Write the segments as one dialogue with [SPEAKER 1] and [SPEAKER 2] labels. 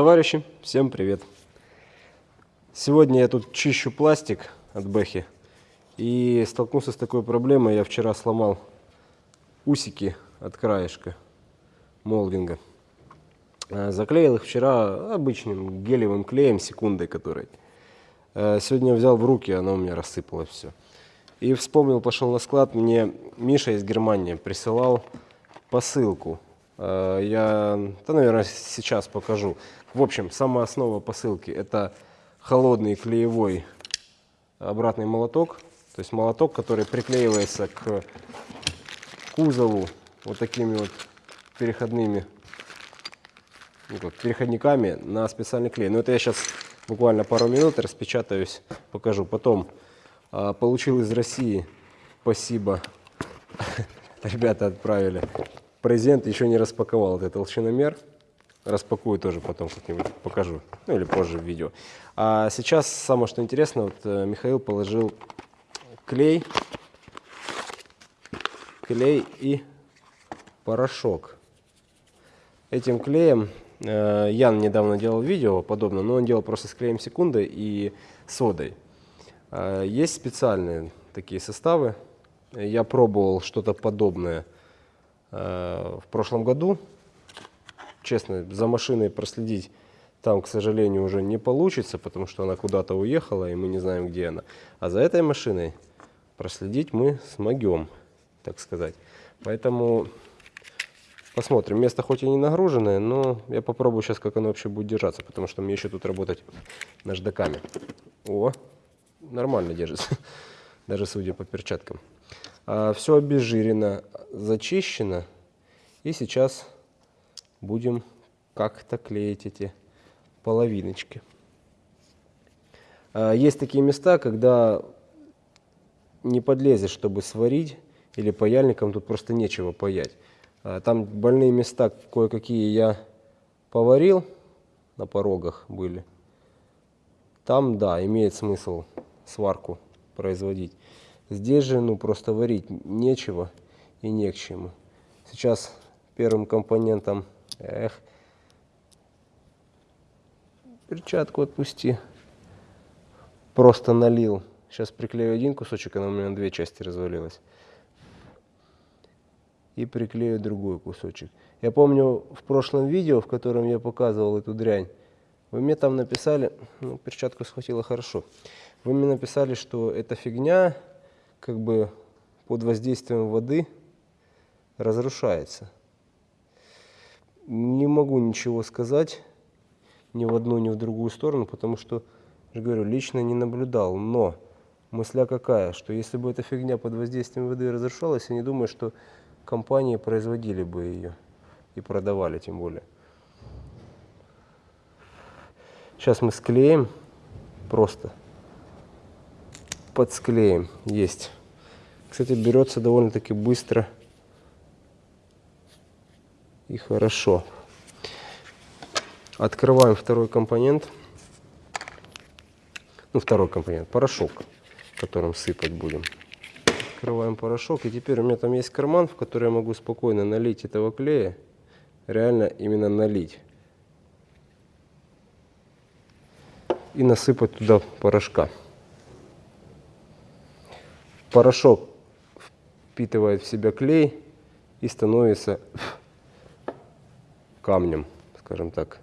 [SPEAKER 1] Товарищи, всем привет! Сегодня я тут чищу пластик от Бэхи и столкнулся с такой проблемой. Я вчера сломал усики от краешка молдинга. А, заклеил их вчера обычным гелевым клеем, секундой которой. А, сегодня взял в руки, оно у меня рассыпалось все. И вспомнил, пошел на склад, мне Миша из Германии присылал посылку. А, я, да, наверное, сейчас покажу. В общем, самая основа посылки это холодный клеевой обратный молоток. То есть молоток, который приклеивается к кузову вот такими вот переходными ну, как, переходниками на специальный клей. Но это я сейчас буквально пару минут распечатаюсь, покажу. Потом а, получил из России, спасибо, ребята отправили. Презент еще не распаковал, это толщиномер. Распакую тоже потом как-нибудь покажу, ну или позже в видео. А сейчас самое что интересно, вот э, Михаил положил клей, клей и порошок. Этим клеем э, Ян недавно делал видео подобное, но он делал просто с клеем секунды и содой. А, есть специальные такие составы. Я пробовал что-то подобное в прошлом году. Честно, за машиной проследить там, к сожалению, уже не получится, потому что она куда-то уехала, и мы не знаем, где она. А за этой машиной проследить мы смогем, так сказать. Поэтому посмотрим. Место хоть и не нагруженное, но я попробую сейчас, как оно вообще будет держаться, потому что мне еще тут работать наждаками. О, нормально держится, даже судя по перчаткам. А, все обезжирено, зачищено. И сейчас будем как-то клеить эти половиночки. А, есть такие места, когда не подлезешь, чтобы сварить, или паяльником тут просто нечего паять. А, там больные места кое-какие я поварил, на порогах были. Там, да, имеет смысл сварку производить. Здесь же, ну, просто варить нечего и не к чему. Сейчас первым компонентом, эх, перчатку отпусти, просто налил. Сейчас приклею один кусочек, она у меня на две части развалилась. И приклею другой кусочек. Я помню в прошлом видео, в котором я показывал эту дрянь, вы мне там написали, ну, перчатку схватило хорошо. Вы мне написали, что эта фигня как бы под воздействием воды разрушается. Не могу ничего сказать ни в одну, ни в другую сторону, потому что, я говорю, лично не наблюдал. Но мысля какая, что если бы эта фигня под воздействием воды разрушалась, я не думаю, что компании производили бы ее и продавали тем более. Сейчас мы склеим просто подсклеим. Есть. Кстати, берется довольно-таки быстро и хорошо. Открываем второй компонент. Ну, второй компонент, порошок, которым сыпать будем. Открываем порошок. И теперь у меня там есть карман, в который я могу спокойно налить этого клея. Реально именно налить. И насыпать туда порошка. Порошок впитывает в себя клей и становится камнем, скажем так.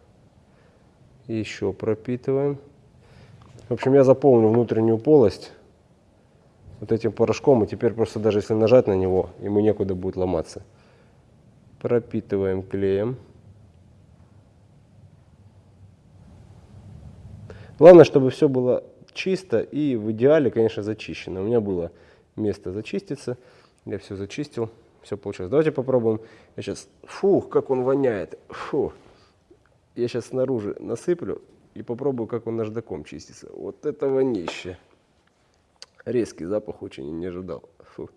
[SPEAKER 1] Еще пропитываем. В общем, я заполню внутреннюю полость вот этим порошком, и теперь просто даже если нажать на него, ему некуда будет ломаться. Пропитываем клеем. Главное, чтобы все было чисто и в идеале, конечно, зачищено. У меня было место зачиститься. Я все зачистил, все получилось. Давайте попробуем. Я сейчас, фух, как он воняет. Фу. Я сейчас снаружи насыплю и попробую, как он наждаком чистится. Вот это вонище. Резкий запах очень не ожидал. Фу.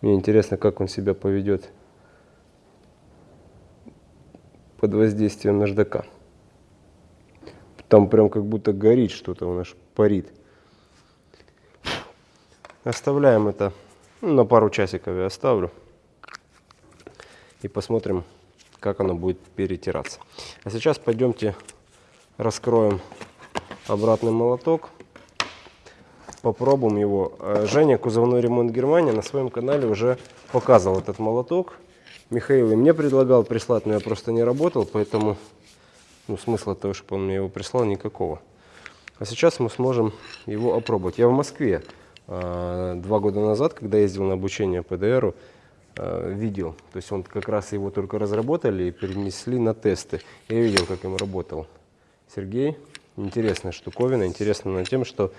[SPEAKER 1] Мне интересно, как он себя поведет под воздействием наждака. Там прям как будто горит что-то у нас парит. Оставляем это ну, на пару часиков я оставлю. И посмотрим, как оно будет перетираться. А сейчас пойдемте раскроем обратный молоток. Попробуем его. Э, Женя, кузовной ремонт Германия, на своем канале уже показывал этот молоток. Михаил и мне предлагал прислать, но я просто не работал, поэтому ну, смысла того, чтобы он мне его прислал, никакого. А сейчас мы сможем его опробовать. Я в Москве э, два года назад, когда ездил на обучение ПДРу, э, видел. То есть он как раз его только разработали и перенесли на тесты. Я видел, как им работал Сергей. Интересная штуковина. Интересно на тем, что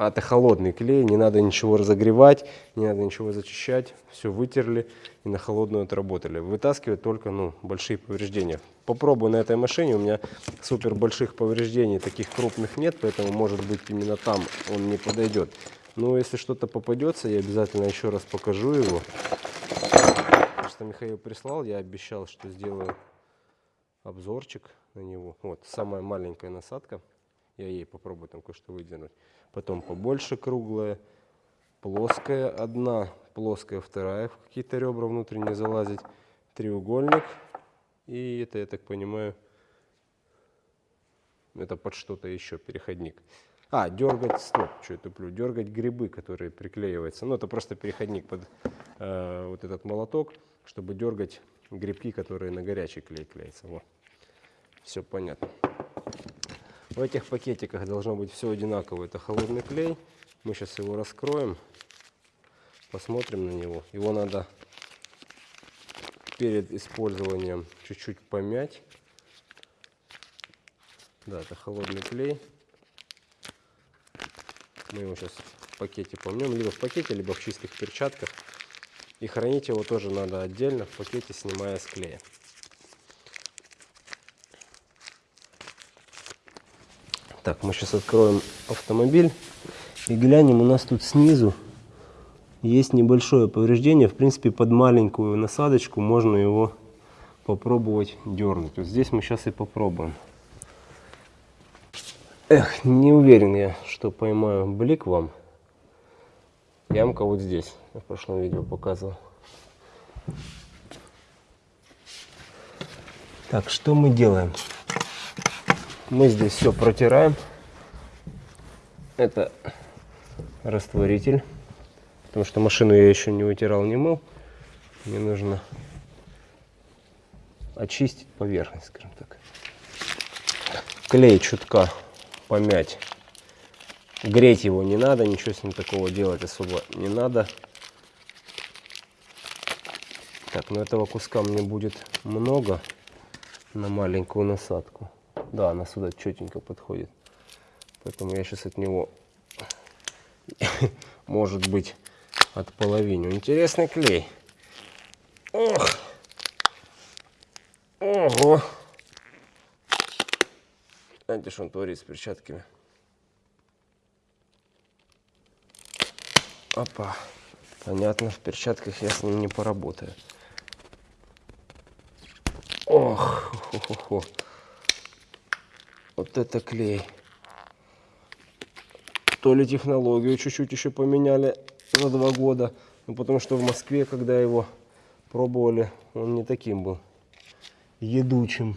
[SPEAKER 1] а это холодный клей, не надо ничего разогревать, не надо ничего зачищать, все вытерли и на холодную отработали. Вытаскивать только ну, большие повреждения. Попробую на этой машине, у меня супер больших повреждений, таких крупных нет, поэтому может быть именно там он не подойдет. Но если что-то попадется, я обязательно еще раз покажу его. Что Михаил прислал, я обещал, что сделаю обзорчик на него. Вот, самая маленькая насадка. Я ей попробую там кое-что выдвинуть. Потом побольше круглая, плоская одна, плоская вторая, в какие-то ребра внутренние залазить. Треугольник. И это, я так понимаю, это под что-то еще, переходник. А, дергать, стоп, что я туплю, дергать грибы, которые приклеиваются. Ну, это просто переходник под э, вот этот молоток, чтобы дергать грибки, которые на горячий клей клеятся. Вот. Все понятно. В этих пакетиках должно быть все одинаково. Это холодный клей. Мы сейчас его раскроем, посмотрим на него. Его надо перед использованием чуть-чуть помять. Да, это холодный клей. Мы его сейчас в пакете помнем, либо в пакете, либо в чистых перчатках. И хранить его тоже надо отдельно в пакете, снимая с клея. Так, мы сейчас откроем автомобиль и глянем. У нас тут снизу есть небольшое повреждение. В принципе, под маленькую насадочку можно его попробовать дернуть. Вот здесь мы сейчас и попробуем. Эх, не уверен я, что поймаю блик вам. Ямка вот здесь. Я в прошлом видео показывал. Так, что мы делаем? Мы здесь все протираем. Это растворитель. Потому что машину я еще не вытирал, не мыл. Мне нужно очистить поверхность, скажем так. Клей чутка помять. Греть его не надо, ничего с ним такого делать особо не надо. Так, но этого куска мне будет много на маленькую насадку. Да, она сюда четенько подходит. Поэтому я сейчас от него, может быть, от половины. Интересный клей. Ох! Ого! Знаете, что он творит с перчатками? Опа. Понятно, в перчатках я с ним не поработаю. Ох, хо -хо -хо. Вот это клей. То ли технологию чуть-чуть еще поменяли за два года. Ну, потому что в Москве, когда его пробовали, он не таким был едучим.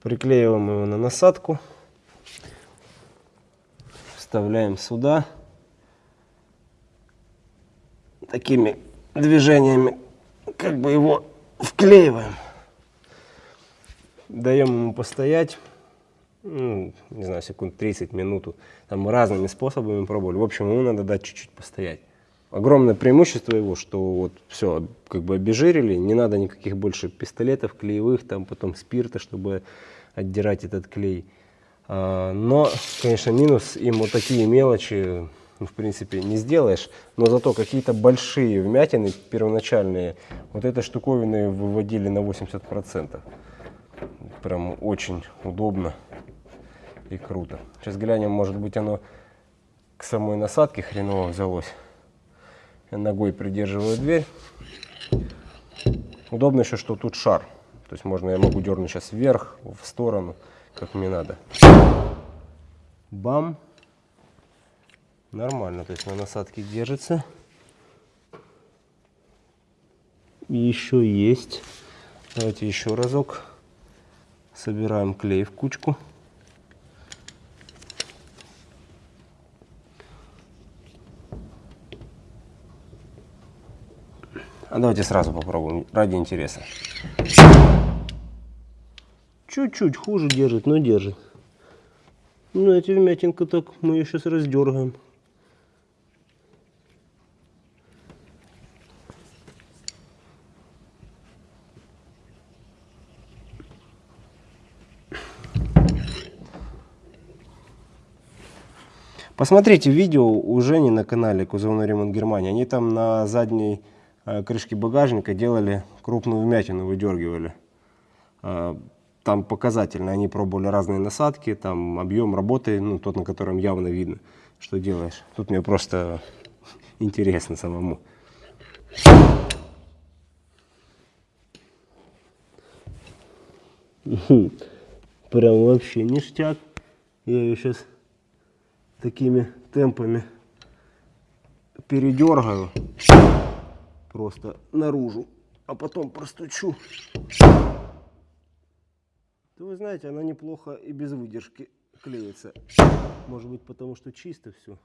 [SPEAKER 1] Приклеиваем его на насадку. Вставляем сюда. Такими движениями как бы его вклеиваем даем ему постоять, ну, не знаю, секунд 30 минуту. Там разными способами пробовали. В общем, ему надо дать чуть-чуть постоять. Огромное преимущество его, что вот все, как бы обезжирили, не надо никаких больше пистолетов клеевых, там потом спирта, чтобы отдирать этот клей. А, но, конечно, минус им вот такие мелочи, ну, в принципе, не сделаешь, но зато какие-то большие вмятины первоначальные, вот этой штуковины выводили на 80%. Прям очень удобно и круто. Сейчас глянем, может быть оно к самой насадке хреново взялось. Я ногой придерживаю дверь. Удобно еще, что тут шар. То есть можно, я могу дернуть сейчас вверх, в сторону, как мне надо. Бам. Нормально, то есть на насадке держится. Еще есть. Давайте еще разок. Собираем клей в кучку. А давайте сразу попробуем, ради интереса. Чуть-чуть хуже держит, но держит. Ну, эти вмятинка так мы ее сейчас раздергаем. Посмотрите видео у Жени на канале Кузовной ремонт Германии. Они там на задней э, крышке багажника делали крупную вмятину, выдергивали. Э, там показательно, они пробовали разные насадки, там объем работы, ну тот, на котором явно видно, что делаешь. Тут мне просто интересно самому. Прям вообще ништяк. Я ее сейчас такими темпами передергаю просто наружу, а потом простучу. То вы знаете, она неплохо и без выдержки клеится. Может быть потому, что чисто все.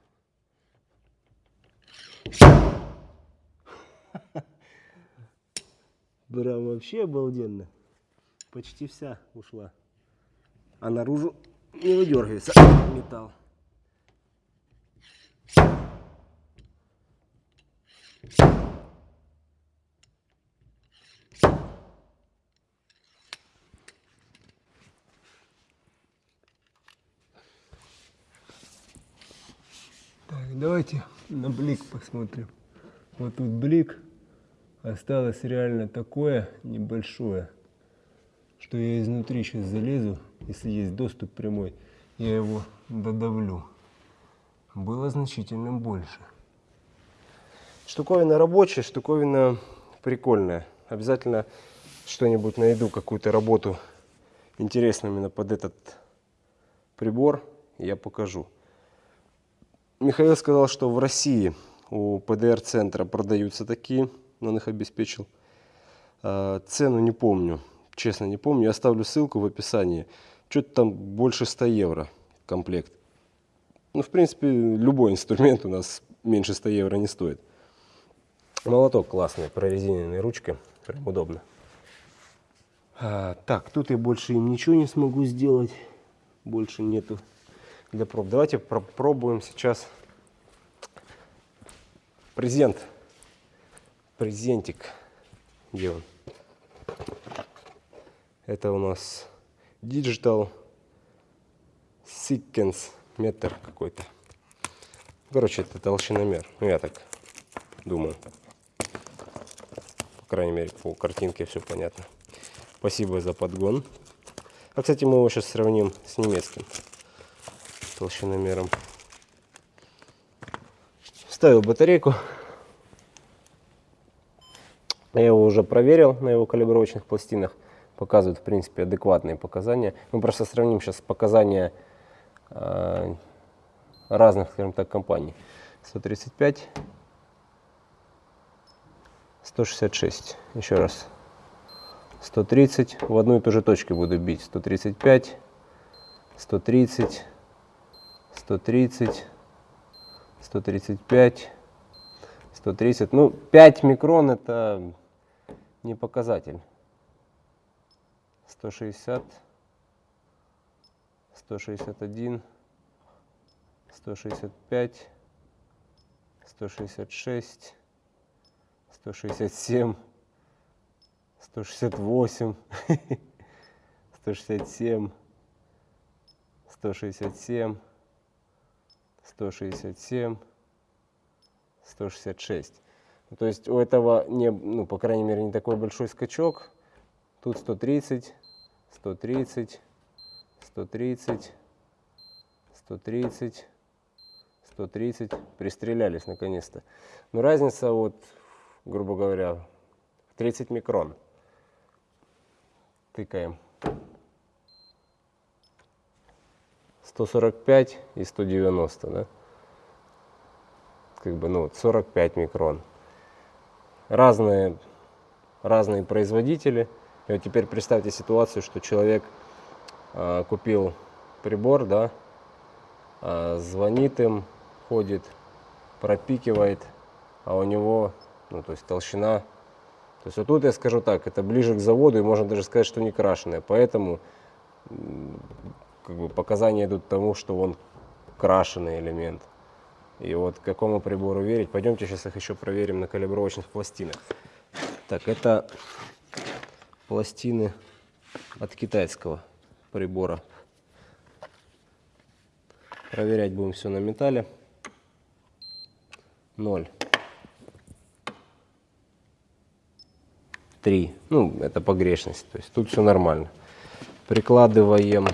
[SPEAKER 1] Прям вообще обалденно. Почти вся ушла. А наружу не выдергивается металл.
[SPEAKER 2] Так, давайте на блик посмотрим. Вот тут блик. Осталось реально такое небольшое, что я изнутри сейчас залезу, если есть доступ прямой, я его додавлю. Было значительно больше.
[SPEAKER 1] Штуковина рабочая, штуковина прикольная. Обязательно что-нибудь найду, какую-то работу интересную именно под этот прибор, я покажу. Михаил сказал, что в России у ПДР-центра продаются такие, он их обеспечил. А, цену не помню, честно не помню. Я оставлю ссылку в описании. Что-то там больше 100 евро комплект. Ну, в принципе, любой инструмент у нас меньше 100 евро не стоит. Молоток классный, прорезиненной ручкой, прям удобно. А, так, тут я больше им ничего не смогу сделать. Больше нету для проб. Давайте попробуем сейчас презент. Презентик. Где он? Это у нас Digital Sequence метр какой-то. Короче, это толщиномер. Ну, я так думаю. По крайней мере, по картинке все понятно. Спасибо за подгон. А, кстати, мы его сейчас сравним с немецким толщиномером. Ставил батарейку. Я его уже проверил на его калибровочных пластинах. Показывают, в принципе, адекватные показания. Мы просто сравним сейчас показания разных, скажем так, компаний. 135, 166. Еще раз. 130. В одну и ту же точку буду бить. 135, 130, 130, 135, 130. Ну, 5 микрон это не показатель. 160, 161, 165, 166, 167, 168, 167, 167, 167, 166. То есть у этого, не, ну, по крайней мере, не такой большой скачок. Тут 130, 130, 130, 130, 130. Пристрелялись наконец-то. Но разница, вот, грубо говоря, в 30 микрон. Тыкаем. 145 и 190, да? Как бы, ну, вот 45 микрон. Разные, разные производители. И вот теперь представьте ситуацию, что человек купил прибор, да, а, звонит им, ходит, пропикивает, а у него, ну, то есть толщина. То есть вот тут я скажу так, это ближе к заводу, и можно даже сказать, что не крашеная. Поэтому как бы показания идут тому, что он крашеный элемент. И вот к какому прибору верить. Пойдемте сейчас их еще проверим на калибровочных пластинах. Так, это пластины от китайского прибора. Проверять будем все на металле. Ноль. Три. Ну, это погрешность. То есть тут все нормально. Прикладываем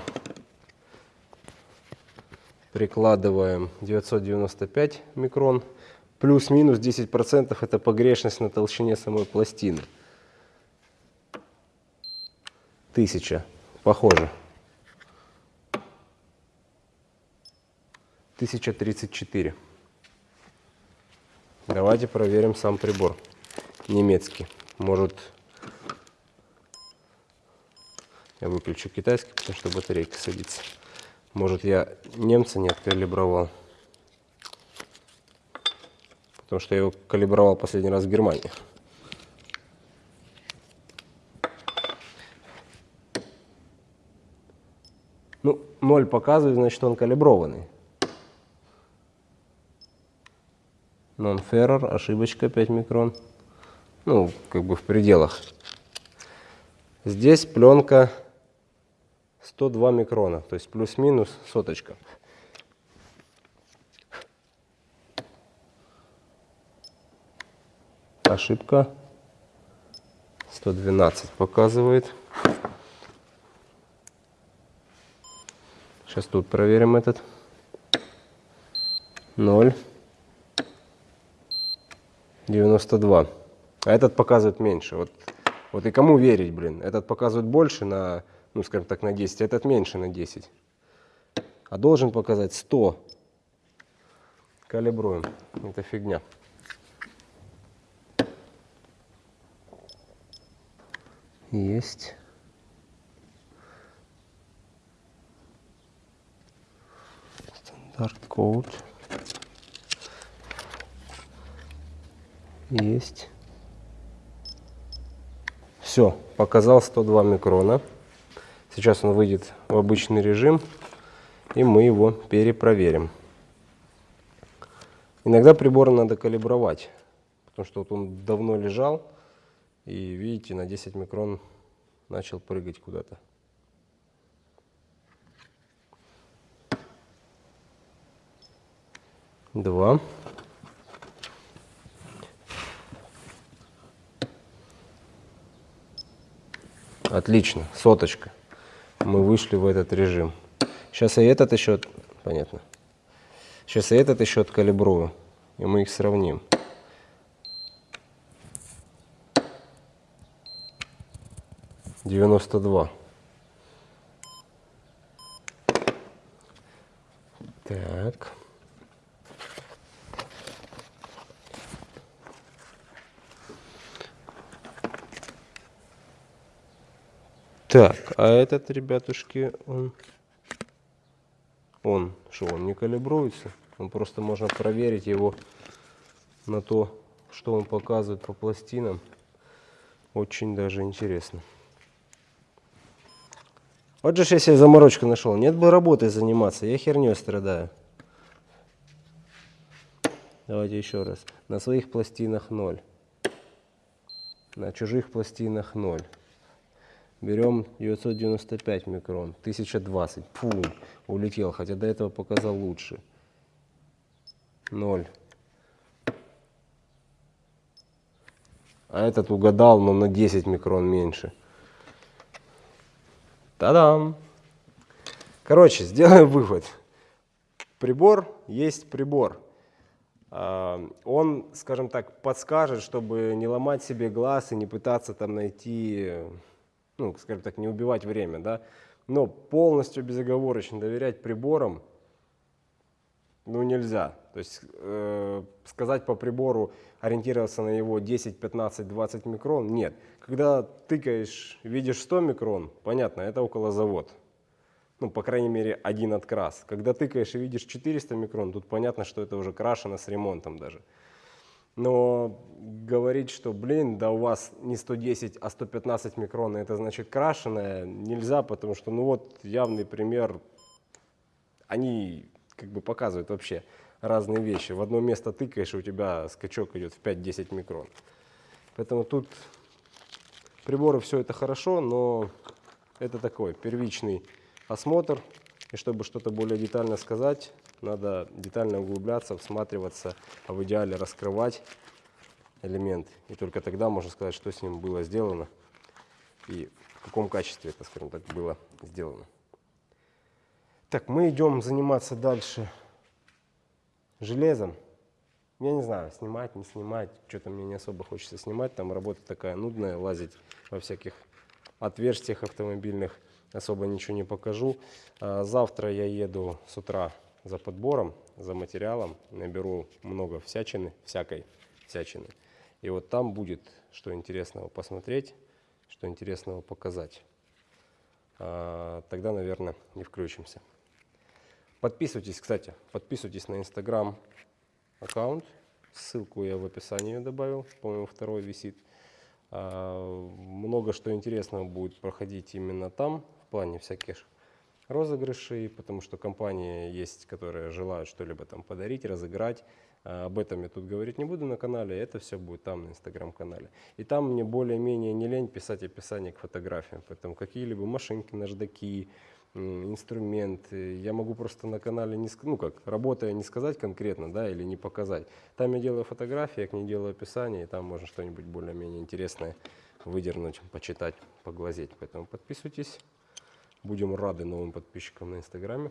[SPEAKER 1] прикладываем 995 микрон. Плюс-минус 10% это погрешность на толщине самой пластины. Тысяча. Похоже. 1034. Давайте проверим сам прибор. Немецкий. Может, я выключу китайский, потому что батарейка садится. Может, я немца не откалибровал. Потому что я его калибровал последний раз в Германии. Ну, 0 показывает, значит, он калиброванный. Non-ferror, ошибочка 5 микрон. Ну, как бы в пределах. Здесь пленка 102 микрона, то есть плюс-минус соточка. Ошибка 112 показывает. Сейчас тут проверим этот. 0. 92. А этот показывает меньше. Вот, вот и кому верить, блин? Этот показывает больше на, ну, скажем так, на 10, а этот меньше на 10. А должен показать 100. Калибруем. Это фигня. Есть. Стандарт код. Есть. Все, показал 102 микрона. Сейчас он выйдет в обычный режим, и мы его перепроверим. Иногда прибор надо калибровать, потому что вот он давно лежал, и видите, на 10 микрон начал прыгать куда-то. Два. Отлично, соточка. Мы вышли в этот режим. Сейчас и этот еще... Понятно. Сейчас и этот еще откалибрую, и мы их сравним. Девяносто два. Так. Так, а этот, ребятушки, он... Он, что, он не калибруется? Он просто можно проверить его на то, что он показывает по пластинам. Очень даже интересно. Вот же я себе заморочку нашел. Нет бы работой заниматься, я херней страдаю. Давайте еще раз. На своих пластинах 0. На чужих пластинах 0. Берем 995 микрон, 1020. Фу, улетел, хотя до этого показал лучше. 0. А этот угадал, но на 10 микрон меньше. Та-дам! Короче, сделаем вывод. Прибор есть прибор. А, Он, скажем так, подскажет, чтобы не ломать себе глаз и не пытаться там найти ну, скажем так, не убивать время, да, Но полностью безоговорочно доверять приборам ну, нельзя. То есть э, сказать по прибору, ориентироваться на его 10, 15, 20 микрон, нет. Когда тыкаешь, видишь 100 микрон, понятно, это около завод. Ну, по крайней мере, один открас. Когда тыкаешь и видишь 400 микрон, тут понятно, что это уже крашено с ремонтом даже. Но говорить, что, блин, да у вас не 110, а 115 микрон, это значит крашеное, нельзя, потому что, ну вот, явный пример, они как бы показывают вообще разные вещи. В одно место тыкаешь, и у тебя скачок идет в 5-10 микрон. Поэтому тут приборы все это хорошо, но это такой первичный осмотр. И чтобы что-то более детально сказать, надо детально углубляться, всматриваться, а в идеале раскрывать элемент. И только тогда можно сказать, что с ним было сделано и в каком качестве это, скажем так, было сделано. Так, мы идем заниматься дальше железом. Я не знаю, снимать, не снимать, что-то мне не особо хочется снимать. Там работа такая нудная, лазить во всяких отверстиях автомобильных. Особо ничего не покажу. А Завтра я еду с утра за подбором, за материалом. Наберу много всячины, всякой всячины. И вот там будет что интересного посмотреть, что интересного показать. А, Тогда, наверное, не включимся. Подписывайтесь, кстати, подписывайтесь на Инстаграм аккаунт. Ссылку я в описании добавил, по-моему, второй висит. А, Много что интересного будет проходить именно там, в плане всяких розыгрышей, потому что компании есть, которые желают что-либо там подарить, разыграть. А, Об этом я тут говорить не буду на канале, это все будет там на инстаграм-канале. И там мне более-менее не лень писать описание к фотографиям, поэтому какие-либо машинки, наждаки, м, инструменты. Я могу просто на канале, не, ну как, работая, не сказать конкретно, да, или не показать. Там я делаю фотографии, я к ней делаю описание, и там можно что-нибудь более-менее интересное выдернуть, почитать, поглазеть. Поэтому подписывайтесь. Будем рады новым подписчикам на инстаграме.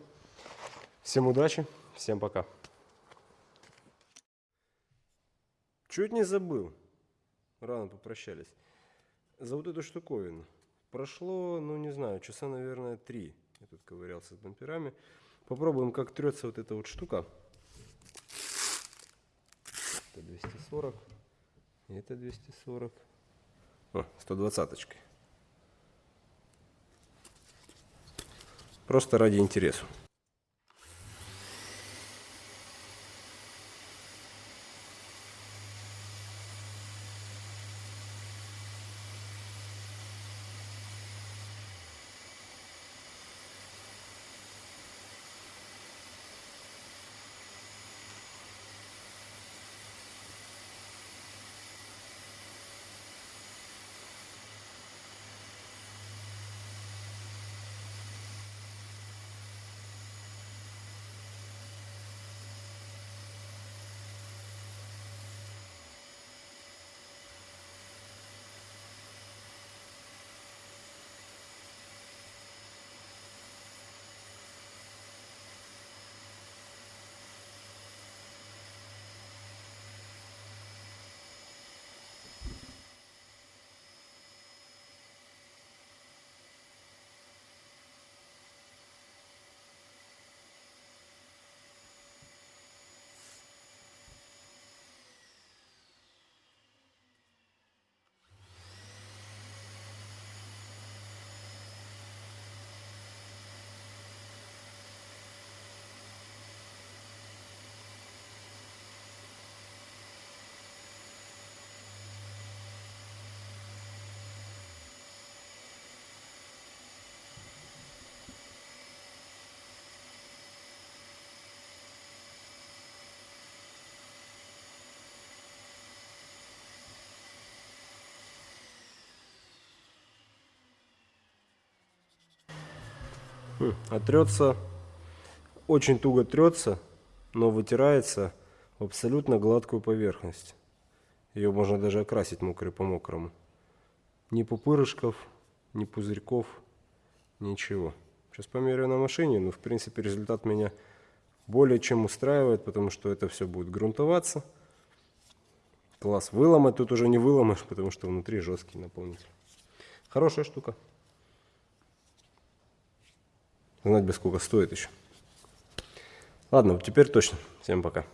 [SPEAKER 1] Всем удачи, всем пока. Чуть не забыл. Рано попрощались. За вот эту штуковину. Прошло, ну не знаю, часа, наверное, три. Я тут ковырялся с бамперами. Попробуем, как трется вот эта вот штука. Это 240. И это 240. О, 120 -очкой. Просто ради интересу. А трется, очень туго трется, но вытирается в абсолютно гладкую поверхность. Ее можно даже окрасить мокрый по мокрому. Ни пупырышков, ни пузырьков, ничего. Сейчас померяю на машине, но в принципе результат меня более чем устраивает, потому что это все будет грунтоваться. Класс. Выломать тут уже не выломаешь, потому что внутри жесткий наполнитель. Хорошая штука. Знать бы, сколько стоит еще. Ладно, теперь точно. Всем пока.